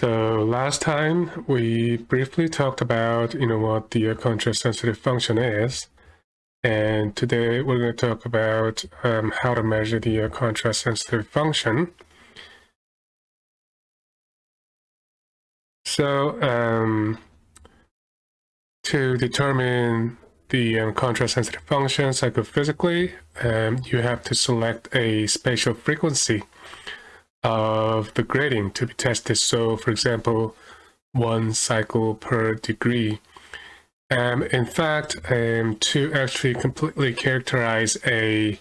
So last time we briefly talked about, you know, what the contrast sensitive function is. And today we're going to talk about um, how to measure the contrast sensitive function. So um, to determine the um, contrast sensitive function psychophysically, um, you have to select a spatial frequency of the grating to be tested. So for example, one cycle per degree. Um, in fact, um, to actually completely characterize a,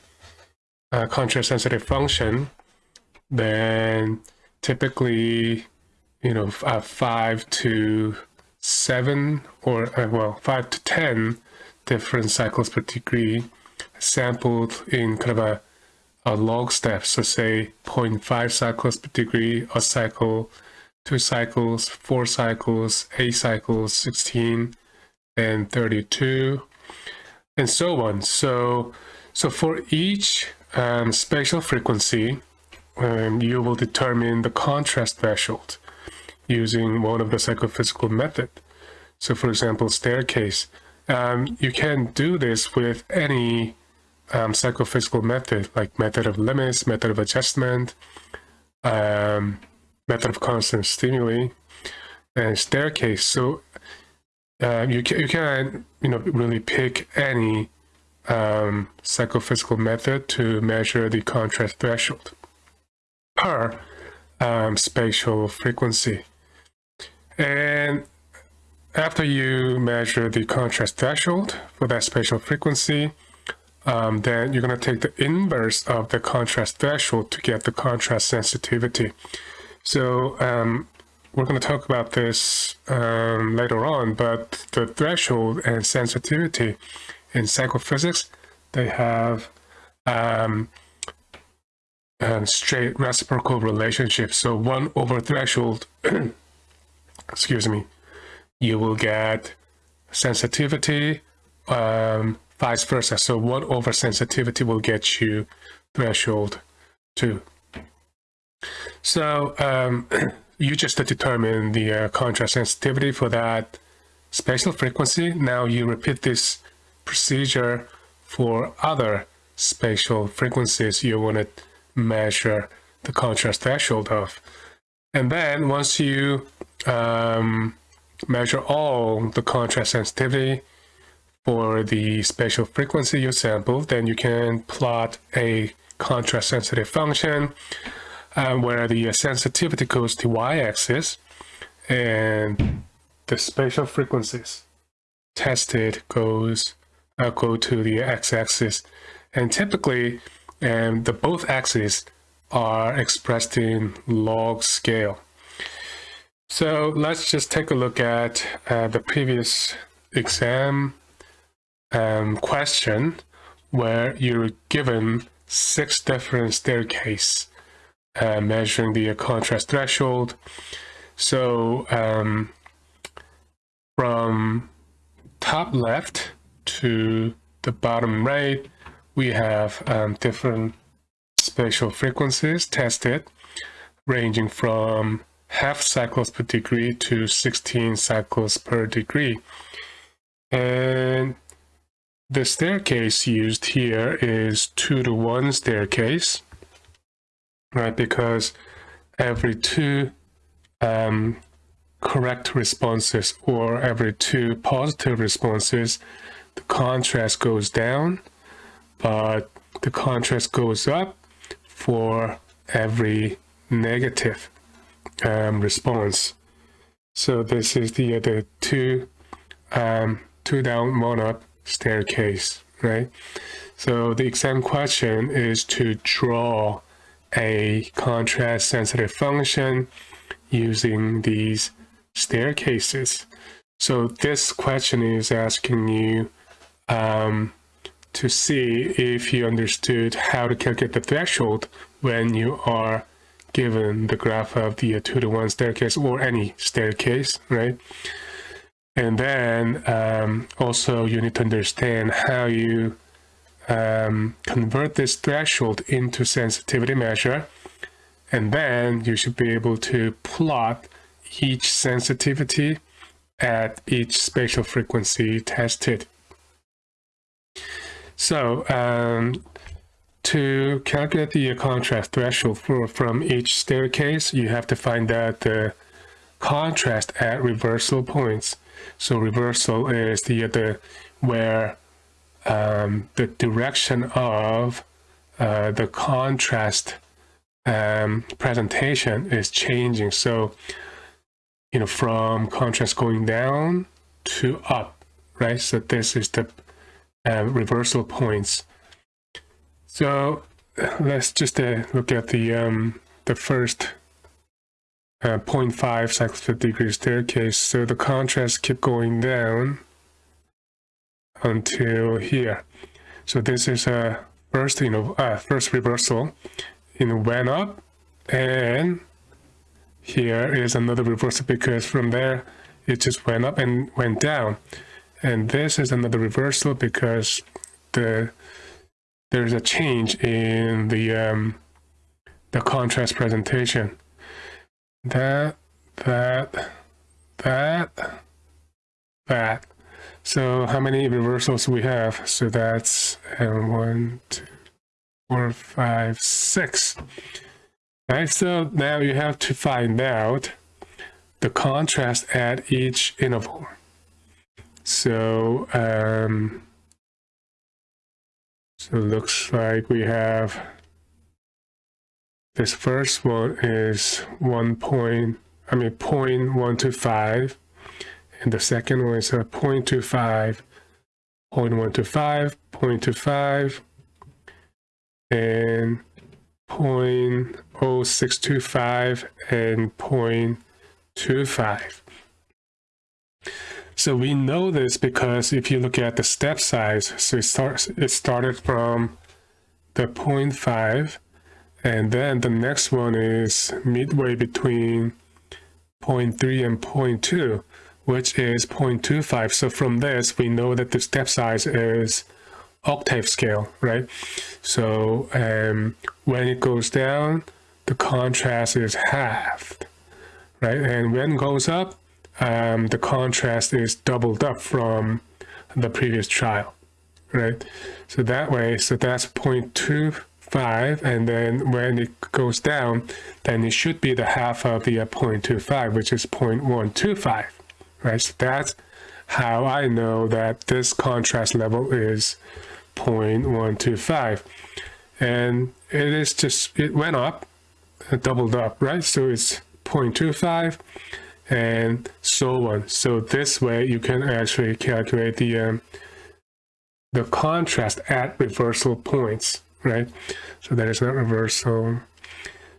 a contrast sensitive function, then typically, you know, uh, five to seven or uh, well, five to 10 different cycles per degree sampled in kind of a a log step. So say 0.5 cycles per degree, a cycle, two cycles, four cycles, eight cycles, 16, and 32, and so on. So, so for each um, spatial frequency, um, you will determine the contrast threshold using one of the psychophysical method. So for example, staircase. Um, you can do this with any um, psychophysical method, like method of limits, method of adjustment, um, method of constant stimuli, and staircase. So uh, you can you can you know really pick any um, psychophysical method to measure the contrast threshold per um, spatial frequency. And after you measure the contrast threshold for that spatial frequency, um, then you're going to take the inverse of the contrast threshold to get the contrast sensitivity. So um, we're going to talk about this um, later on, but the threshold and sensitivity in psychophysics, they have um, straight reciprocal relationship. So one over threshold, excuse me, you will get sensitivity um, vice versa. So one over sensitivity will get you threshold 2. So um, you just determine the uh, contrast sensitivity for that spatial frequency. Now you repeat this procedure for other spatial frequencies you want to measure the contrast threshold of. And then once you um, measure all the contrast sensitivity, for the spatial frequency you sample, then you can plot a contrast sensitive function uh, where the sensitivity goes to y-axis and the spatial frequencies tested goes uh, go to the x-axis and typically um, the both axes are expressed in log scale. So let's just take a look at uh, the previous exam um, question where you're given six different staircase uh, measuring the contrast threshold. So um, from top left to the bottom right, we have um, different spatial frequencies tested ranging from half cycles per degree to 16 cycles per degree. And the staircase used here is 2 to 1 staircase, right? Because every two um, correct responses or every two positive responses, the contrast goes down, but the contrast goes up for every negative um, response. So this is the, other two, um, two down, one up staircase, right? So the exam question is to draw a contrast sensitive function using these staircases. So this question is asking you um, to see if you understood how to calculate the threshold when you are given the graph of the 2 to 1 staircase or any staircase, right? And then um, also you need to understand how you um, convert this threshold into sensitivity measure. And then you should be able to plot each sensitivity at each spatial frequency tested. So um, to calculate the contrast threshold for, from each staircase, you have to find out the contrast at reversal points. So reversal is the, the where um, the direction of uh, the contrast um, presentation is changing. So, you know, from contrast going down to up, right? So this is the uh, reversal points. So let's just uh, look at the um, the first uh, 0.5 cycles per degree staircase. So the contrast keep going down until here. So this is a first, you know, uh, first reversal. Know, went up, and here is another reversal because from there it just went up and went down. And this is another reversal because the there's a change in the um, the contrast presentation. That, that, that, that. So how many reversals we have? So that's um, one, two, four, five, six. Right, so now you have to find out the contrast at each interval. So, um, so it looks like we have this first one is one point, I mean point one two five, and the second one is a point two five, point one two five, point two five, and point oh six two five and point two five. So we know this because if you look at the step size, so it starts it started from the 0.5 and then the next one is midway between 0.3 and 0.2 which is 0.25 so from this we know that the step size is octave scale right? So um, when it goes down the contrast is halved right? And when it goes up um, the contrast is doubled up from the previous trial, right? So that way, so that's 0.25, and then when it goes down, then it should be the half of the uh, 0.25, which is 0.125, right? So that's how I know that this contrast level is 0.125. And it is just, it went up, it doubled up, right? So it's 0.25 and so on. So this way you can actually calculate the um, the contrast at reversal points, right? So that is not reversal.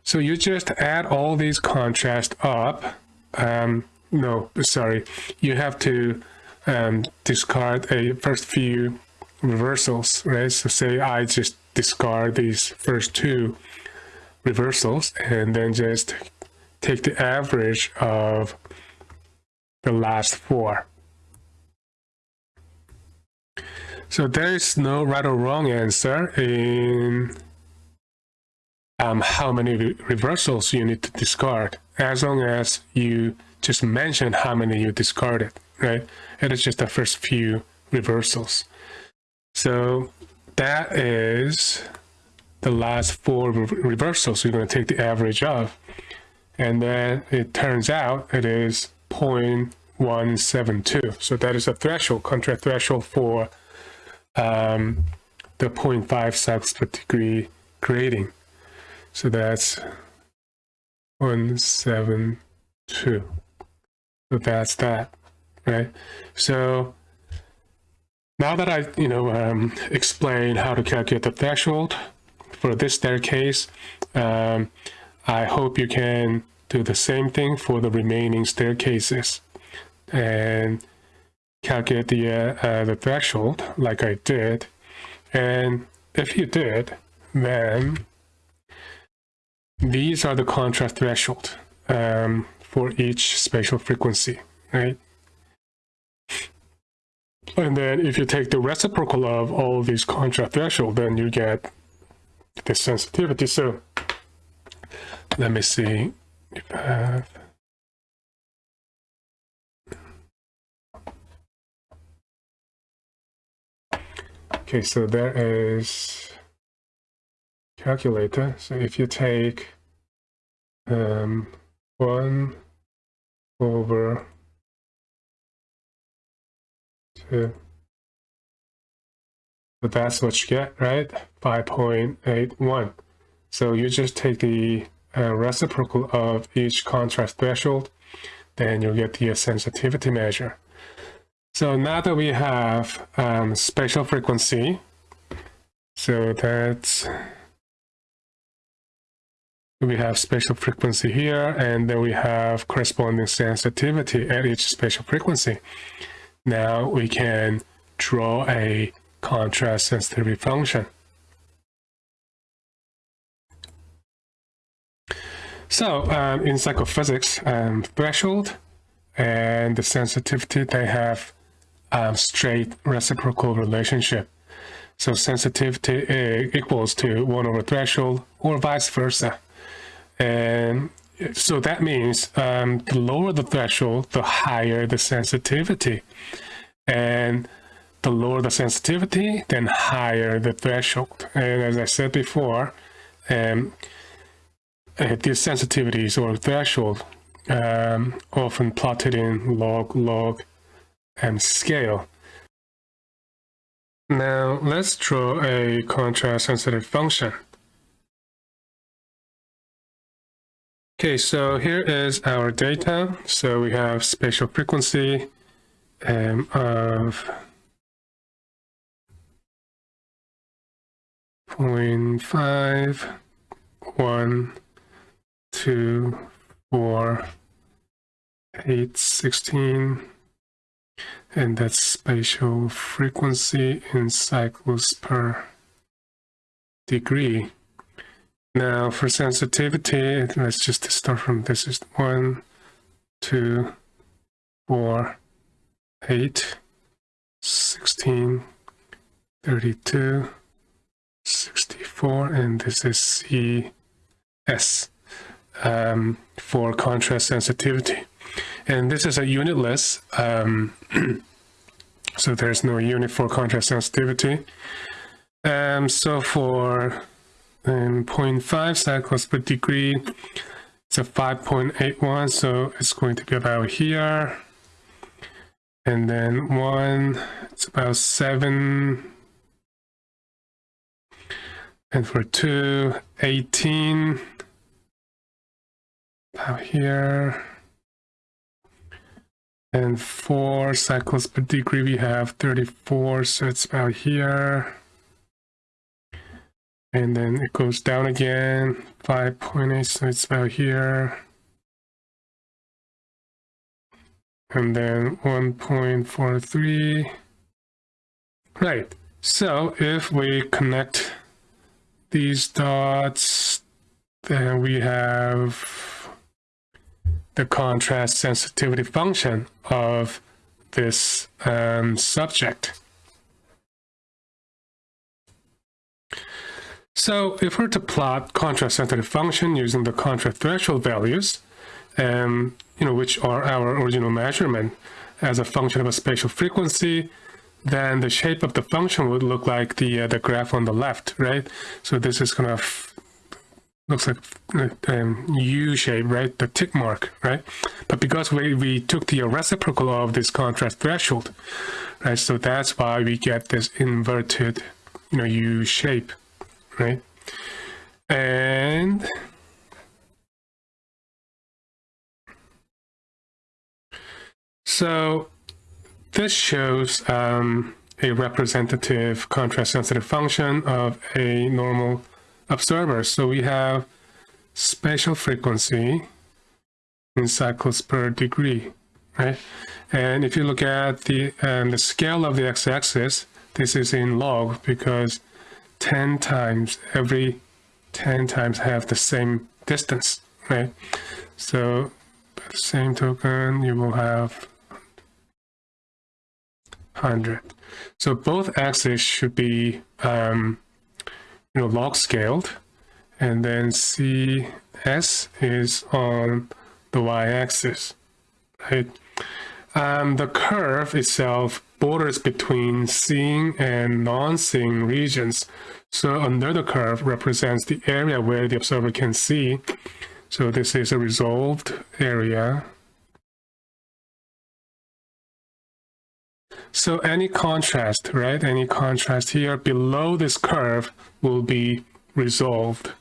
So you just add all these contrast up. Um, no, sorry, you have to um, discard a first few reversals, right? So say I just discard these first two reversals and then just take the average of the last four. So there is no right or wrong answer in um, how many re reversals you need to discard, as long as you just mention how many you discarded, right? It is just the first few reversals. So that is the last four re reversals you're going to take the average of and then it turns out it is 0.172. So that is a threshold, contrast threshold for um, the 0.5 cycles per degree grating. So that's 172. So that's that, right? So now that I, you know, um, explained how to calculate the threshold for this staircase, um, I hope you can do the same thing for the remaining staircases and calculate the, uh, uh, the threshold like I did. And if you did, then these are the contrast threshold um, for each spatial frequency, right? And then if you take the reciprocal of all these contrast threshold, then you get the sensitivity. So let me see if I have Okay, so there is calculator. So if you take um, 1 over 2, so that's what you get, right? 5.81. So you just take the uh, reciprocal of each contrast threshold, then you'll get the sensitivity measure. So now that we have um, spatial frequency, so that's we have spatial frequency here, and then we have corresponding sensitivity at each spatial frequency. Now we can draw a contrast sensitivity function. So um, in psychophysics, um, threshold and the sensitivity, they have um, straight reciprocal relationship. So sensitivity equals to 1 over threshold or vice versa. And so that means um, the lower the threshold, the higher the sensitivity. And the lower the sensitivity, then higher the threshold. And as I said before, um, uh, these sensitivities or threshold um, often plotted in log log and scale. Now let's draw a contrast sensitive function. Okay, so here is our data. So we have spatial frequency um, of 0.5, 1, 2, 4, 8, 16, and that's spatial frequency in cycles per degree. Now for sensitivity, let's just start from this is 1, 2, 4, 8, 16, 32, 64, and this is CS um, for contrast sensitivity. And this is a unitless, um, so there's no unit for contrast sensitivity. Um, so for um, 0.5 cycles per degree, it's a 5.81, so it's going to be about here. And then one, it's about seven. And for two, 18 about here. And four cycles per degree, we have 34, so it's about here. And then it goes down again, 5.8, so it's about here. And then 1.43. Right, so if we connect these dots, then we have the contrast sensitivity function of this um, subject. So if we're to plot contrast sensitivity function using the contrast threshold values, um, you know, which are our original measurement as a function of a spatial frequency, then the shape of the function would look like the uh, the graph on the left, right? So this is going to looks like um, U shape, right? The tick mark, right? But because we, we took the reciprocal of this contrast threshold, right? So that's why we get this inverted, you know, U shape, right? And so this shows um, a representative contrast sensitive function of a normal observers. So we have spatial frequency in cycles per degree, right? And if you look at the, um, the scale of the x-axis, this is in log because 10 times, every 10 times have the same distance, right? So by the same token, you will have 100. So both axes should be um, you know, log scaled. And then CS is on the y-axis, right? Um, the curve itself borders between seeing and non-seeing regions. So under the curve represents the area where the observer can see. So this is a resolved area. So any contrast, right? Any contrast here below this curve will be resolved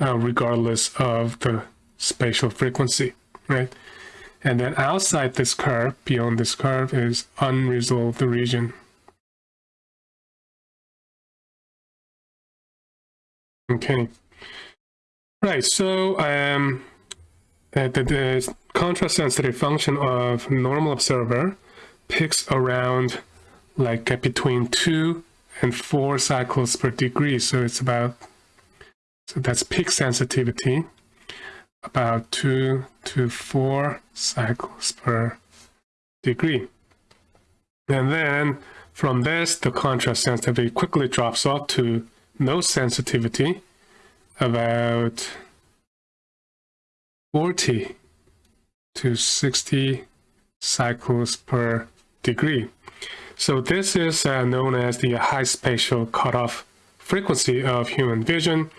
uh, regardless of the spatial frequency, right? And then outside this curve, beyond this curve, is unresolved region. Okay. Right, so um, the, the contrast sensitive function of normal observer peaks around like uh, between two and four cycles per degree. So it's about, so that's peak sensitivity, about two to four cycles per degree. And then from this, the contrast sensitivity quickly drops off to no sensitivity, about 40 to 60 cycles per degree. So this is uh, known as the high spatial cutoff frequency of human vision,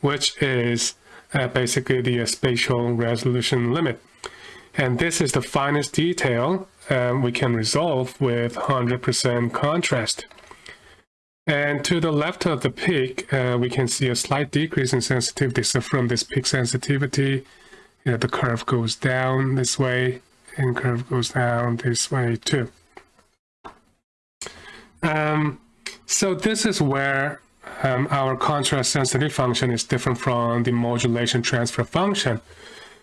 which is uh, basically the spatial resolution limit. And this is the finest detail um, we can resolve with 100% contrast. And to the left of the peak, uh, we can see a slight decrease in sensitivity. So from this peak sensitivity, you know, the curve goes down this way and curve goes down this way too. Um, so this is where um, our contrast sensitive function is different from the modulation transfer function.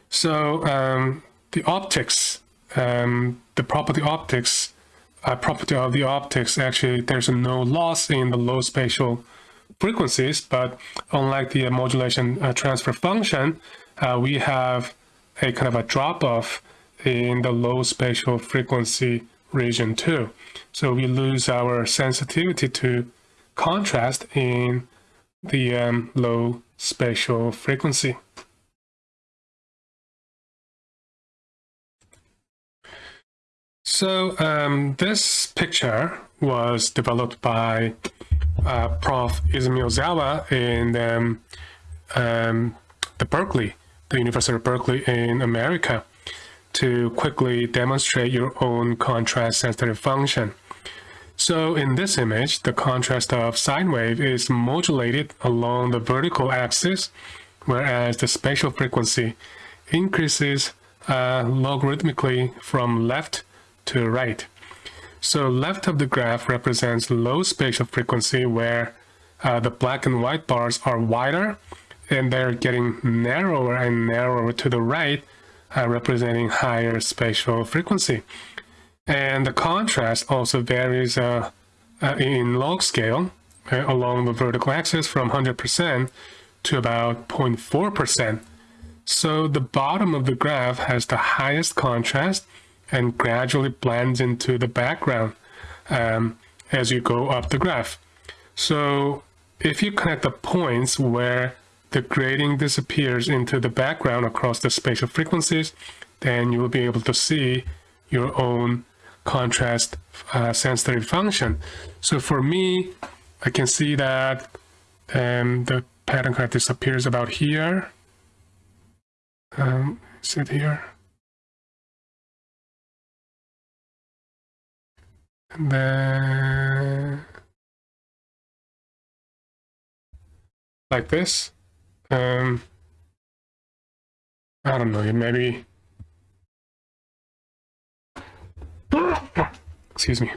So um, the optics, um, the property optics, uh, property of the optics, actually there's no loss in the low spatial frequencies, but unlike the modulation uh, transfer function, uh, we have a kind of a drop off in the low spatial frequency region too. So we lose our sensitivity to contrast in the um, low spatial frequency. So um, this picture was developed by uh, Prof. Izumi Ohzawa in um, um, the Berkeley, the University of Berkeley in America to quickly demonstrate your own contrast sensitive function. So in this image, the contrast of sine wave is modulated along the vertical axis, whereas the spatial frequency increases uh, logarithmically from left to right. So left of the graph represents low spatial frequency where uh, the black and white bars are wider and they're getting narrower and narrower to the right uh, representing higher spatial frequency. And the contrast also varies uh, uh, in log scale uh, along the vertical axis from 100% to about 0.4%. So the bottom of the graph has the highest contrast and gradually blends into the background um, as you go up the graph. So if you connect the points where the grating disappears into the background across the spatial frequencies, then you will be able to see your own contrast uh, sensitive function. So for me, I can see that um, the pattern kind of disappears about here. Um, is it here? And then like this. Um, I don't know, maybe. Excuse me.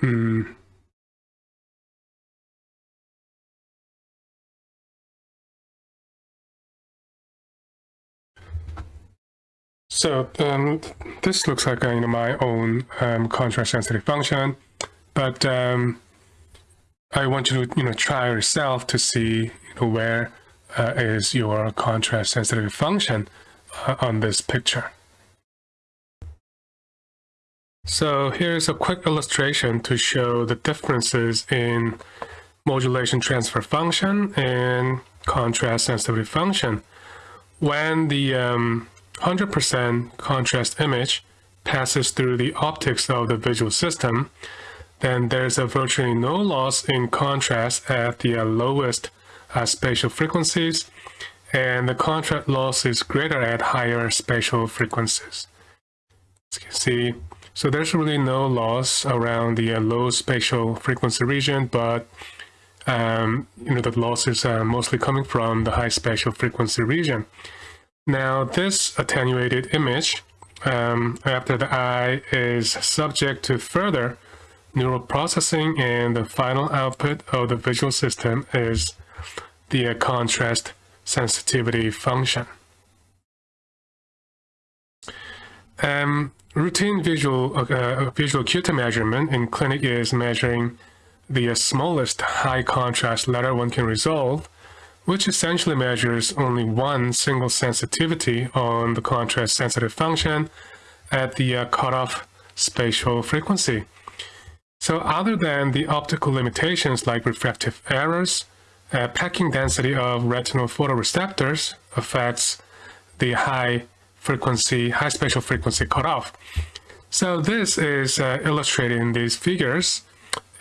Hmm. So um, this looks like uh, you know, my own um, contrast sensitive function. But um, I want you to you know try yourself to see you know, where uh, is your contrast sensitive function uh, on this picture. So here's a quick illustration to show the differences in modulation transfer function and contrast sensitivity function. When the um, 100% contrast image passes through the optics of the visual system, then there's a virtually no loss in contrast at the lowest uh, spatial frequencies, and the contrast loss is greater at higher spatial frequencies. As you can see, so there's really no loss around the uh, low spatial frequency region, but um, you know the loss is uh, mostly coming from the high spatial frequency region. Now this attenuated image um, after the eye is subject to further neural processing and the final output of the visual system is the contrast sensitivity function. Um, routine visual uh, uh, visual acuity measurement in clinic is measuring the smallest high contrast letter one can resolve, which essentially measures only one single sensitivity on the contrast sensitive function at the uh, cutoff spatial frequency. So other than the optical limitations like refractive errors, uh, packing density of retinal photoreceptors affects the high frequency, high spatial frequency cutoff. So this is uh, illustrated in these figures.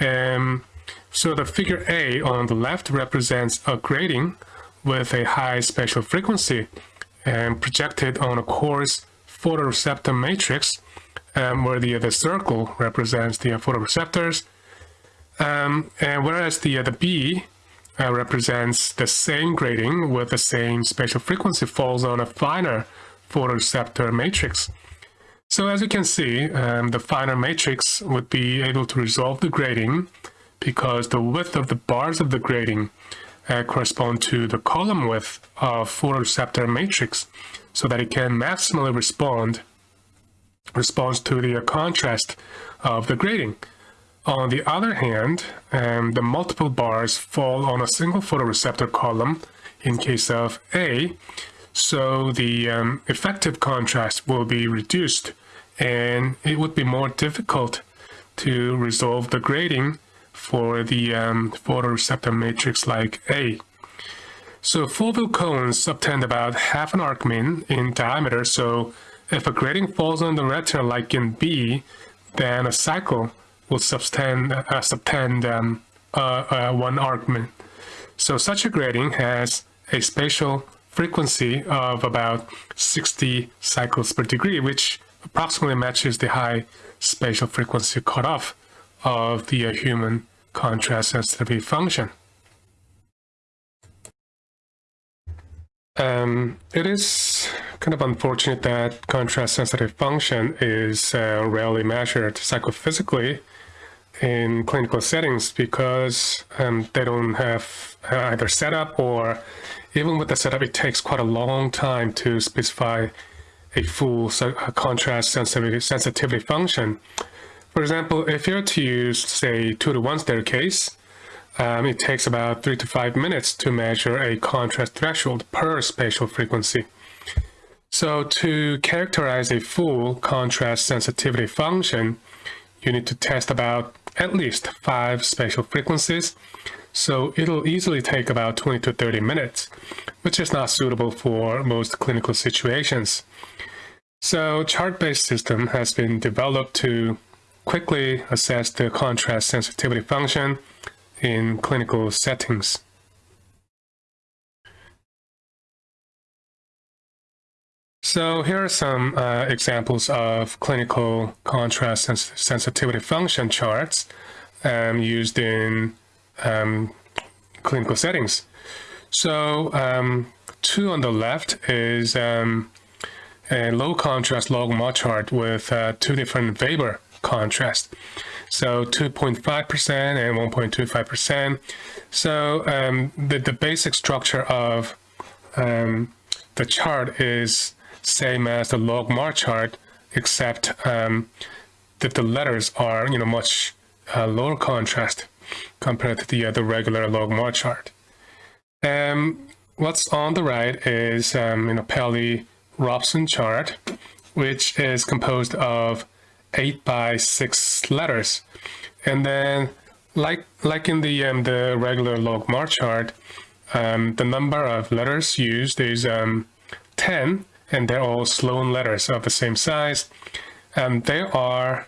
Um, so the figure A on the left represents a grating with a high spatial frequency and projected on a coarse photoreceptor matrix um, where the, the circle represents the photoreceptors. Um, and whereas the, the B uh, represents the same grating with the same spatial frequency falls on a finer photoreceptor matrix. So as you can see, um, the finer matrix would be able to resolve the grating because the width of the bars of the grating uh, correspond to the column width of photoreceptor matrix so that it can maximally respond responds to the contrast of the grating. On the other hand, um, the multiple bars fall on a single photoreceptor column in case of A, so the um, effective contrast will be reduced and it would be more difficult to resolve the grating for the um, photoreceptor matrix like A. So foveal cones subtend about half an arcmin in diameter, so if a grating falls on the retina like in B, then a cycle will subtend, uh, subtend um, uh, uh, one arcmin. So such a grating has a spatial frequency of about 60 cycles per degree, which approximately matches the high spatial frequency cutoff of the uh, human contrast sensitivity function. Um, it is kind of unfortunate that contrast sensitive function is uh, rarely measured psychophysically in clinical settings because um, they don't have uh, either setup or even with the setup, it takes quite a long time to specify a full contrast sensitivity, sensitivity function. For example, if you're to use, say, two to one staircase, um, it takes about three to five minutes to measure a contrast threshold per spatial frequency. So to characterize a full contrast sensitivity function, you need to test about at least five spatial frequencies. So it'll easily take about 20 to 30 minutes, which is not suitable for most clinical situations. So chart-based system has been developed to quickly assess the contrast sensitivity function in clinical settings. So here are some uh, examples of clinical contrast sens sensitivity function charts um, used in um, clinical settings. So um, two on the left is um, a low contrast log logMAR chart with uh, two different Weber contrast. So 2.5% and 1.25%. So um, the, the basic structure of um, the chart is same as the logMAR chart, except um, that the letters are you know much uh, lower contrast compared to the, uh, the regular logMAR chart. Um, what's on the right is um, you know Pelli-Robson chart, which is composed of 8 by 6 letters. And then, like, like in the, um, the regular logMAR chart, um, the number of letters used is um, 10, and they're all Sloan letters of the same size. And they are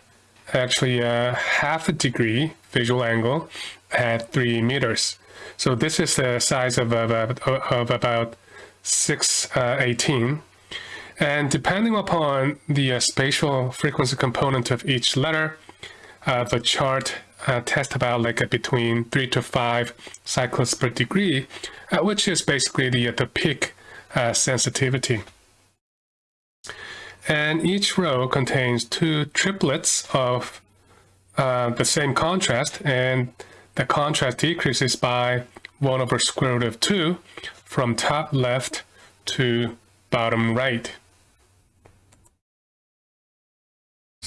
actually a half a degree visual angle at three meters. So this is the size of, of, of about 618. Uh, and depending upon the uh, spatial frequency component of each letter, uh, the chart uh, tests about like a between three to five cycles per degree, uh, which is basically the, the peak uh, sensitivity. And each row contains two triplets of uh, the same contrast, and the contrast decreases by 1 over square root of 2 from top left to bottom right.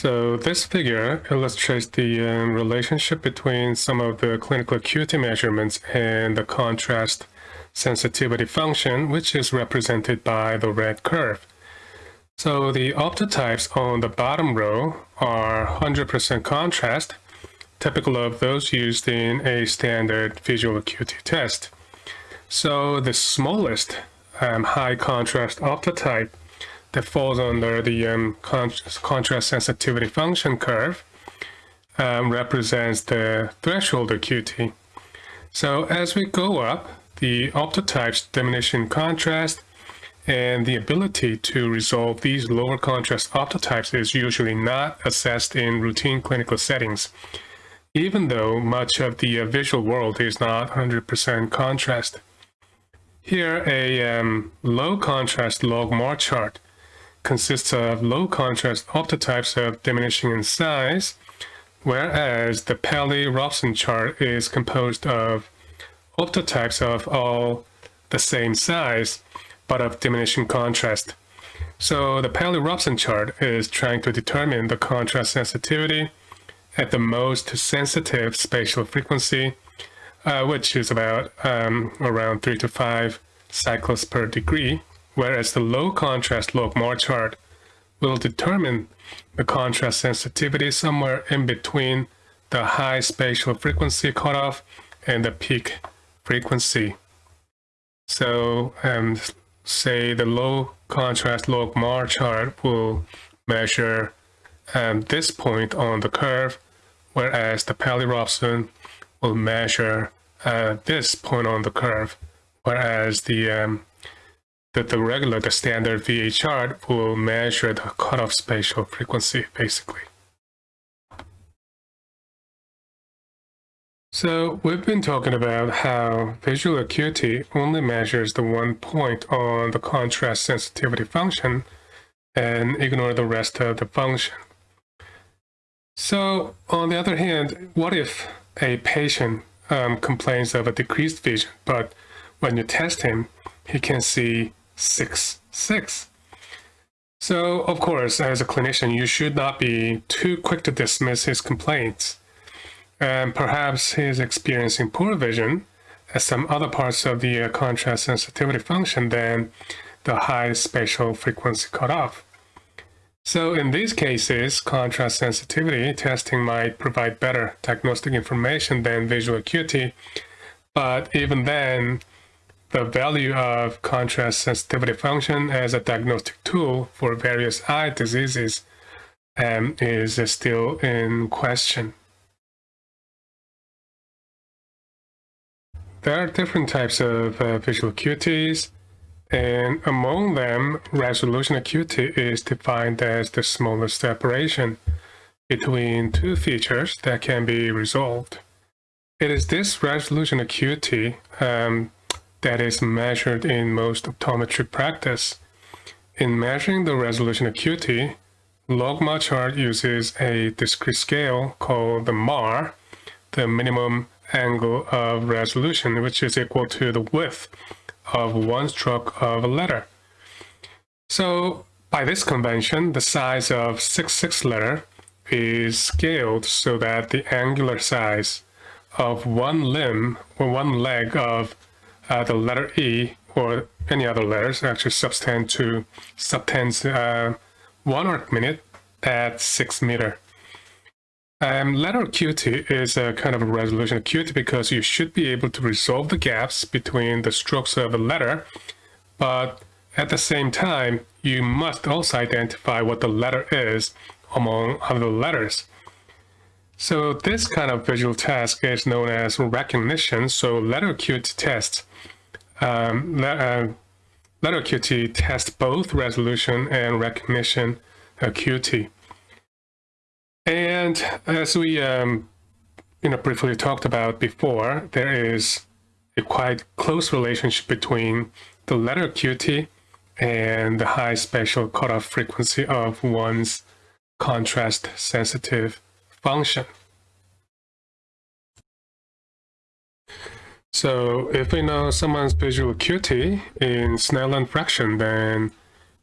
So this figure illustrates the um, relationship between some of the clinical acuity measurements and the contrast sensitivity function, which is represented by the red curve. So the optotypes on the bottom row are 100% contrast, typical of those used in a standard visual acuity test. So the smallest um, high contrast optotype that falls under the um, contrast sensitivity function curve um, represents the threshold acuity. So as we go up, the optotypes diminish in contrast and the ability to resolve these lower contrast optotypes is usually not assessed in routine clinical settings, even though much of the uh, visual world is not 100% contrast. Here, a um, low contrast logMAR chart consists of low contrast optotypes of diminishing in size, whereas the Pelli-Robson chart is composed of optotypes of all the same size, but of diminishing contrast. So the Pelli-Robson chart is trying to determine the contrast sensitivity at the most sensitive spatial frequency, uh, which is about um, around 3 to 5 cycles per degree, whereas the low contrast logMAR chart will determine the contrast sensitivity somewhere in between the high spatial frequency cutoff and the peak frequency. So um, say the low contrast logMAR chart will measure um, this point on the curve, whereas the Pelli-Robson will measure uh, this point on the curve, whereas the um, the, the regular, the standard VA chart will measure the cutoff spatial frequency, basically. So we've been talking about how visual acuity only measures the one point on the contrast sensitivity function and ignore the rest of the function. So on the other hand, what if a patient um, complains of a decreased vision, but when you test him, he can see 6, 6. So, of course, as a clinician, you should not be too quick to dismiss his complaints and perhaps he is experiencing poor vision at some other parts of the uh, contrast sensitivity function than the high spatial frequency cutoff. So in these cases, contrast sensitivity testing might provide better diagnostic information than visual acuity, but even then, the value of contrast sensitivity function as a diagnostic tool for various eye diseases um, is still in question. There are different types of uh, visual acuities, and among them, resolution acuity is defined as the smallest separation between two features that can be resolved. It is this resolution acuity um, that is measured in most optometry practice. In measuring the resolution acuity, logMAR chart uses a discrete scale called the MAR, the minimum angle of resolution, which is equal to the width of one stroke of a letter. So by this convention, the size of 66 letter is scaled so that the angular size of one limb or one leg of uh, the letter E or any other letters actually subtend to subtends uh, one arc minute at six meter. Um, letter acuity is a kind of a resolution acuity because you should be able to resolve the gaps between the strokes of a letter, but at the same time, you must also identify what the letter is among other letters. So this kind of visual task is known as recognition. So letter acuity test. Um, le uh, letter acuity tests both resolution and recognition acuity. And as we um, you know, briefly talked about before, there is a quite close relationship between the letter acuity and the high spatial cutoff frequency of one's contrast sensitive function. So if we know someone's visual acuity in Snellen fraction, then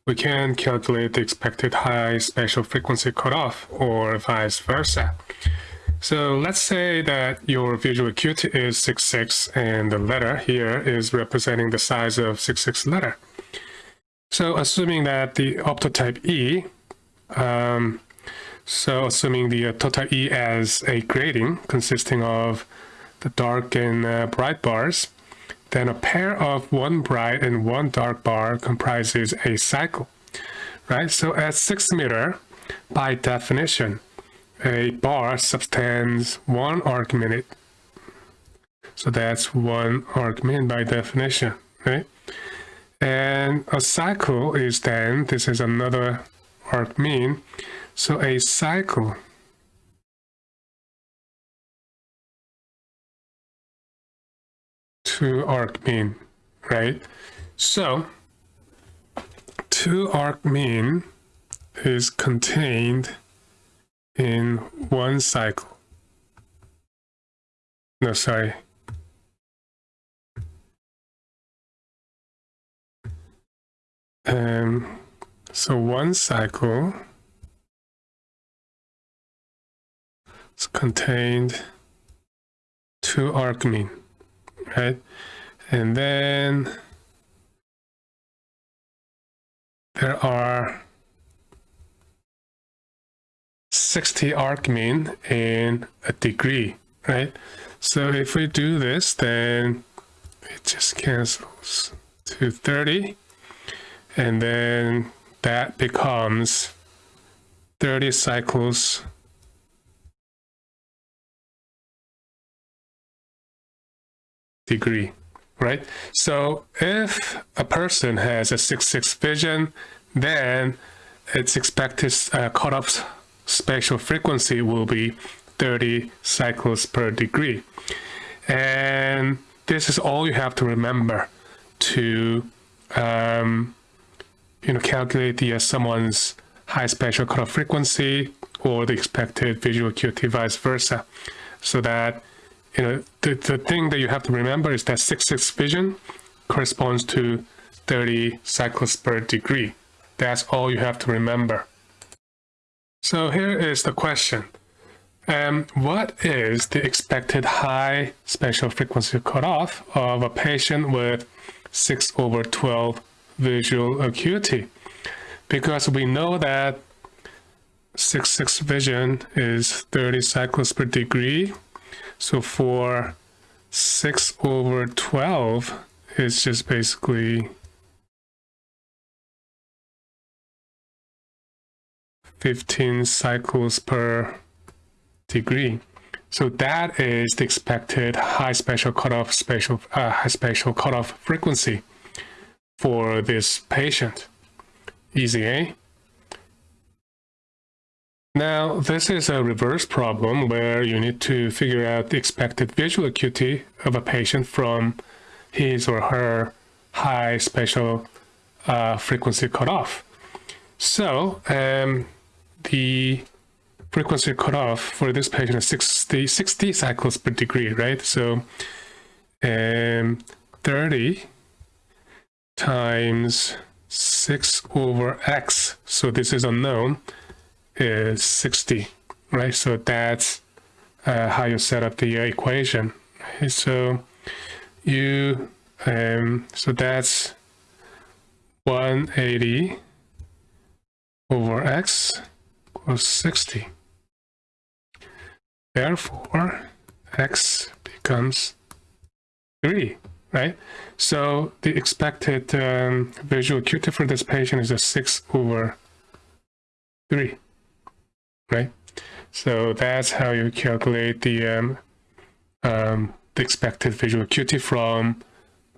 we can calculate the expected high spatial frequency cutoff or vice versa. So let's say that your visual acuity is 66 and the letter here is representing the size of 66 letter. So assuming that the optotype E, um, so assuming the uh, total E as a grating consisting of the dark and uh, bright bars, then a pair of one bright and one dark bar comprises a cycle, right? So at 6 meter, by definition, a bar subtends one arc minute. So that's one arc minute by definition, right? And a cycle is then, this is another arc mean. So a cycle to arc mean, right? So two arc mean is contained in one cycle. No, sorry. Um, so one cycle is contained two arc mean, right? And then there are 60 arc mean in a degree, right? So if we do this, then it just cancels to 30. And then that becomes 30 cycles degree, right? So if a person has a 6-6 vision, then its expected uh, cutoff spatial frequency will be 30 cycles per degree. And this is all you have to remember to um, you know, calculate the uh, someone's high spatial cutoff frequency or the expected visual acuity vice versa. So that, you know, the, the thing that you have to remember is that 6-6 vision corresponds to 30 cycles per degree. That's all you have to remember. So here is the question. Um, what is the expected high spatial frequency cutoff of a patient with 6 over 12 visual acuity? Because we know that 6-6 vision is 30 cycles per degree. So for 6 over 12, it's just basically 15 cycles per degree. So that is the expected high spatial cutoff spatial uh, high spatial cutoff frequency for this patient. Easy, eh? Now, this is a reverse problem where you need to figure out the expected visual acuity of a patient from his or her high spatial uh, frequency cutoff. So, um, the frequency cutoff for this patient is 60, 60 cycles per degree, right? So um, 30 times 6 over x, so this is unknown, is 60, right? So that's uh, how you set up the equation. So you, um, so that's 180 over x equals 60. Therefore, x becomes 3, right? So the expected um, visual acuity for this patient is a 6 over 3, right? So that's how you calculate the, um, um, the expected visual acuity from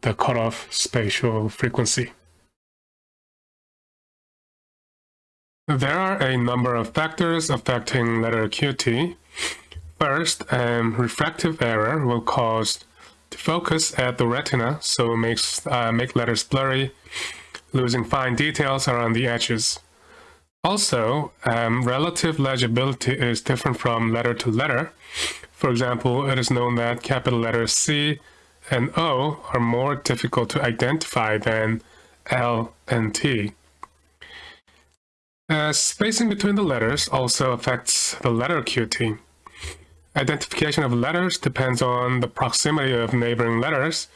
the cutoff spatial frequency. There are a number of factors affecting letter acuity. First, um, refractive error will cause the focus at the retina, so makes uh, make letters blurry, losing fine details around the edges. Also, um, relative legibility is different from letter to letter. For example, it is known that capital letters C and O are more difficult to identify than L and T. Uh, spacing between the letters also affects the letter acuity. Identification of letters depends on the proximity of neighboring letters.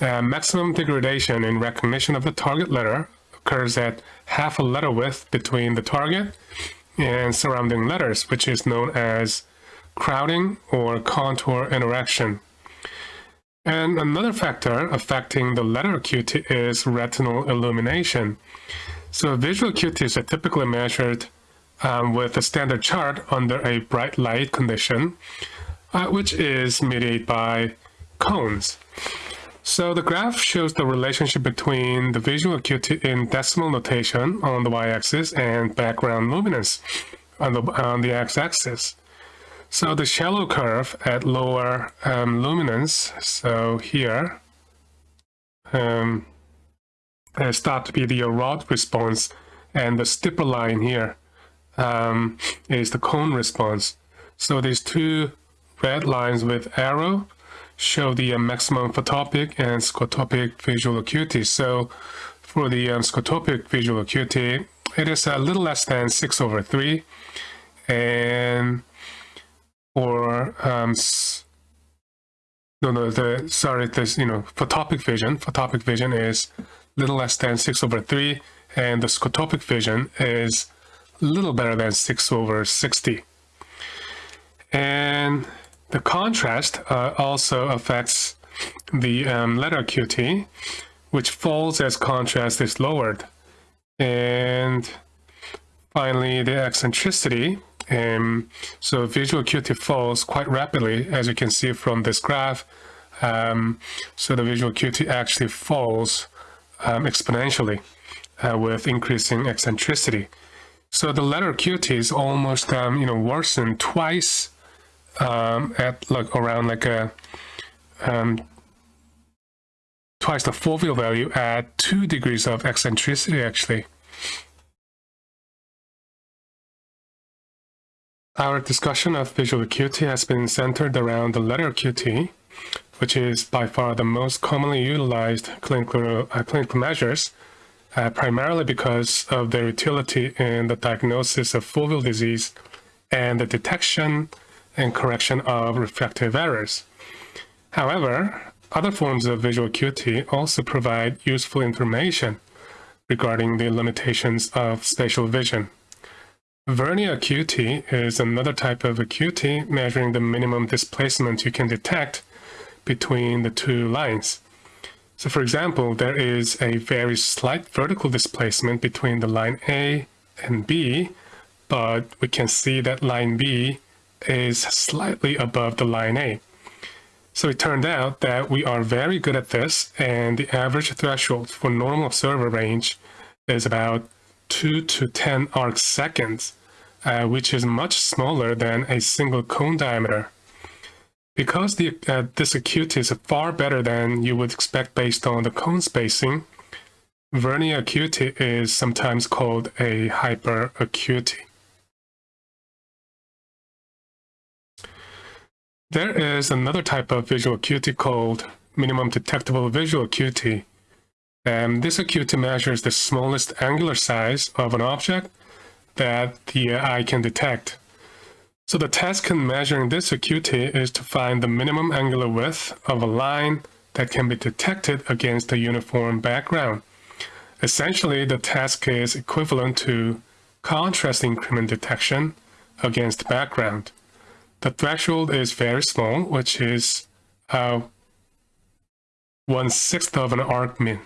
Uh, maximum degradation in recognition of the target letter occurs at half a letter width between the target and surrounding letters, which is known as crowding or contour interaction. And another factor affecting the letter acuity is retinal illumination. So visual acuities are typically measured um, with a standard chart under a bright light condition, uh, which is mediated by cones. So the graph shows the relationship between the visual acuity in decimal notation on the y-axis and background luminance on the, on the x-axis. So the shallow curve at lower um, luminance, so here, um, is thought to be the rod response, and the steeper line here um, is the cone response. So these two red lines with arrow show the uh, maximum photopic and scotopic visual acuity. So for the um, scotopic visual acuity, it is a little less than 6 over 3. And for, um, no, no, the, sorry, this, you know, photopic vision, photopic vision is little less than 6 over 3. And the scotopic vision is a little better than 6 over 60. And the contrast uh, also affects the um, letter acuity, which falls as contrast is lowered. And finally, the eccentricity. Um, so visual acuity falls quite rapidly, as you can see from this graph. Um, so the visual acuity actually falls um, exponentially uh, with increasing eccentricity. So the letter acuity is almost, um, you know, worsened twice um, at like around like a um, twice the foveal value at two degrees of eccentricity actually. Our discussion of visual acuity has been centered around the letter acuity, which is by far the most commonly utilized clinical, uh, clinical measures, uh, primarily because of their utility in the diagnosis of foveal disease and the detection and correction of refractive errors. However, other forms of visual acuity also provide useful information regarding the limitations of spatial vision. Vernier acuity is another type of acuity measuring the minimum displacement you can detect between the two lines. So for example, there is a very slight vertical displacement between the line A and B, but we can see that line B is slightly above the line A. So it turned out that we are very good at this and the average threshold for normal observer range is about 2 to 10 arc seconds, uh, which is much smaller than a single cone diameter. Because the, uh, this acuity is far better than you would expect based on the cone spacing, vernier acuity is sometimes called a hyperacuity. There is another type of visual acuity called minimum detectable visual acuity. And this acuity measures the smallest angular size of an object that the eye can detect. So the task in measuring this acuity is to find the minimum angular width of a line that can be detected against a uniform background. Essentially, the task is equivalent to contrast increment detection against background. The threshold is very small, which is uh, one sixth of an arc min.